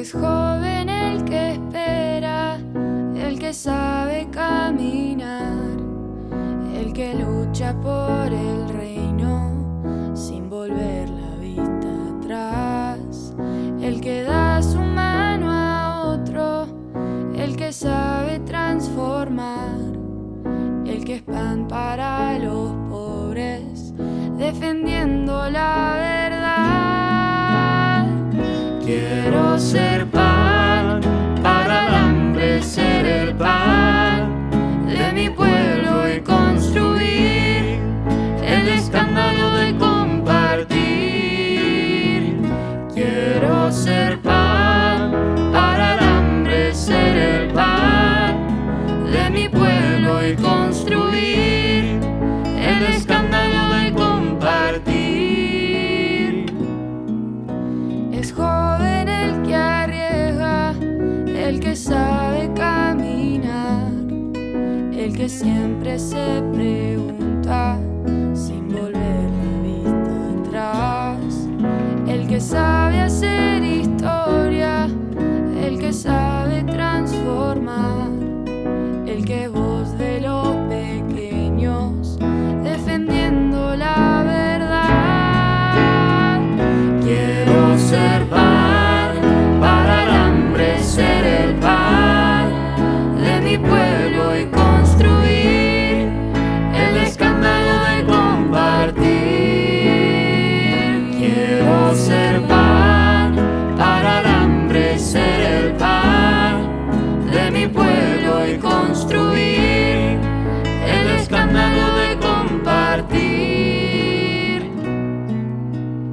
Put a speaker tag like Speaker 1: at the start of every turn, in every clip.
Speaker 1: Es joven el que espera, el que sabe caminar, el que lucha por el reino sin volver la vista atrás, el que da su mano a otro, el que sabe transformar, el que es pan para los pobres, defendiendo la Quiero ser pan para el hambre, ser el pan de mi pueblo y construir el escándalo de compartir. Quiero ser pan para el hambre, ser el pan de mi pueblo y construir el escándalo de compartir. Es joven el que sabe caminar, el que siempre se pregunta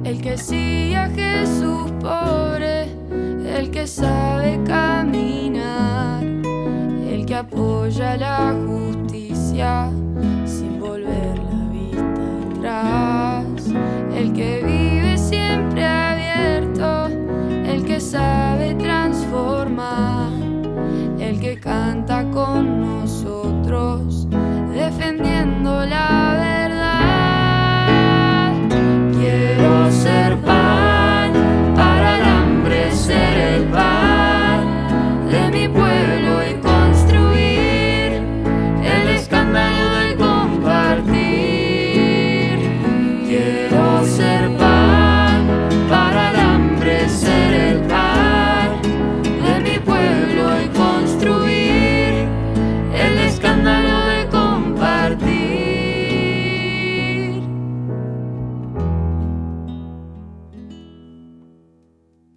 Speaker 1: El que sigue a Jesús pobre, el que sabe caminar, el que apoya la justicia